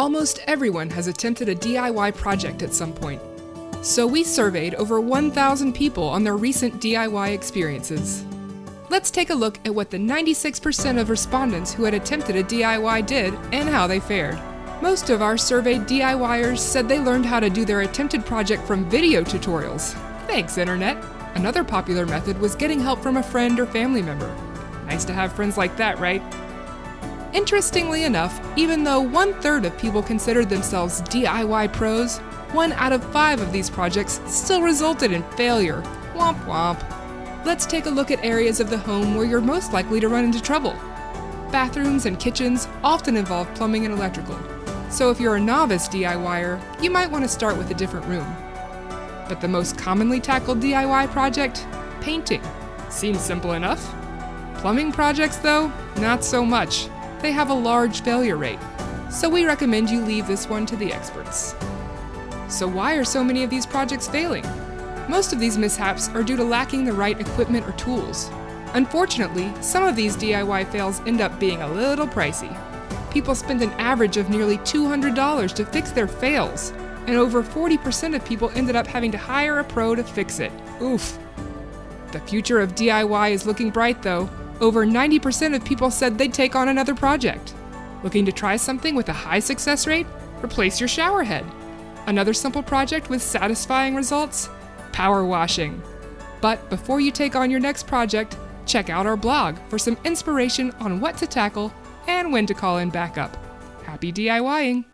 Almost everyone has attempted a DIY project at some point. So we surveyed over 1,000 people on their recent DIY experiences. Let's take a look at what the 96% of respondents who had attempted a DIY did and how they fared. Most of our surveyed DIYers said they learned how to do their attempted project from video tutorials. Thanks, Internet! Another popular method was getting help from a friend or family member. Nice to have friends like that, right? Interestingly enough, even though one third of people considered themselves DIY pros, one out of five of these projects still resulted in failure. Womp womp. Let's take a look at areas of the home where you're most likely to run into trouble. Bathrooms and kitchens often involve plumbing and electrical, so if you're a novice DIYer, you might want to start with a different room. But the most commonly tackled DIY project? Painting. Seems simple enough. Plumbing projects, though, not so much. They have a large failure rate, so we recommend you leave this one to the experts. So why are so many of these projects failing? Most of these mishaps are due to lacking the right equipment or tools. Unfortunately, some of these DIY fails end up being a little pricey. People spend an average of nearly $200 to fix their fails, and over 40% of people ended up having to hire a pro to fix it. Oof. The future of DIY is looking bright though. Over 90% of people said they'd take on another project. Looking to try something with a high success rate? Replace your shower head. Another simple project with satisfying results? Power washing. But before you take on your next project, check out our blog for some inspiration on what to tackle and when to call in backup. Happy DIYing!